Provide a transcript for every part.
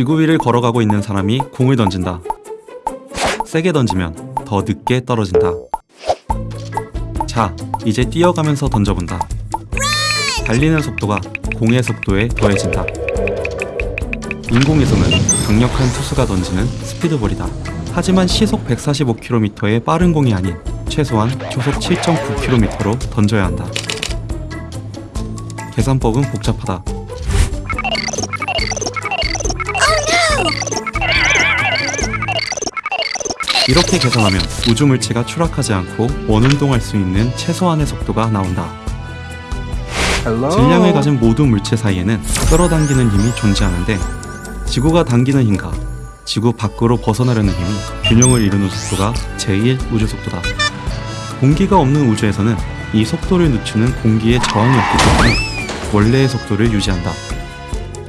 지구 위를 걸어가고 있는 사람이 공을 던진다. 세게 던지면 더 늦게 떨어진다. 자, 이제 뛰어가면서 던져본다. 달리는 속도가 공의 속도에 더해진다. 인공위성은 강력한 투수가 던지는 스피드볼이다. 하지만 시속 145km의 빠른 공이 아닌 최소한 초속 7.9km로 던져야 한다. 계산법은 복잡하다. 이렇게 계산하면 우주 물체가 추락하지 않고 원운동할 수 있는 최소한의 속도가 나온다. 질량을 가진 모든 물체 사이에는 끌어당기는 힘이 존재하는데 지구가 당기는 힘과 지구 밖으로 벗어나려는 힘이 균형을 이루는 속도가 제1 우주 속도다. 공기가 없는 우주에서는 이 속도를 늦추는 공기의 저항이 없기 때문에 원래의 속도를 유지한다.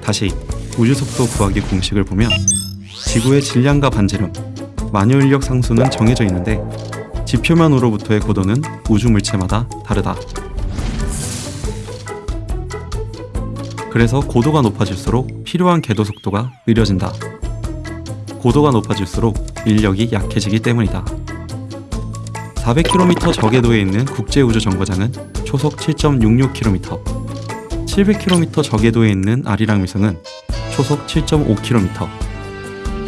다시 우주 속도 구하기 공식을 보면 지구의 질량과 반지름, 만유 인력 상수는 정해져 있는데 지표면으로부터의 고도는 우주 물체마다 다르다. 그래서 고도가 높아질수록 필요한 궤도 속도가 느려진다. 고도가 높아질수록 인력이 약해지기 때문이다. 400km 저궤도에 있는 국제우주정거장은 초속 7.66km, 700km 저궤도에 있는 아리랑 위성은 초속 7.5km,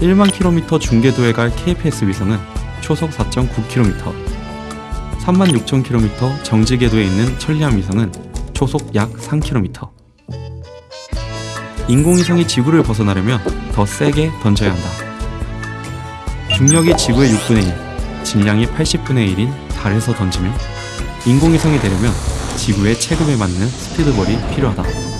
1만 km 중궤도에 갈 KPS 위성은 초속 4.9km, 3만 6천 km 정지궤도에 있는 천리안 위성은 초속 약 3km. 인공위성이 지구를 벗어나려면 더 세게 던져야 한다. 중력이 지구의 6분의 1, 질량이 80분의 1인 달에서 던지면 인공위성이 되려면 지구의 체급에 맞는 스피드볼이 필요하다.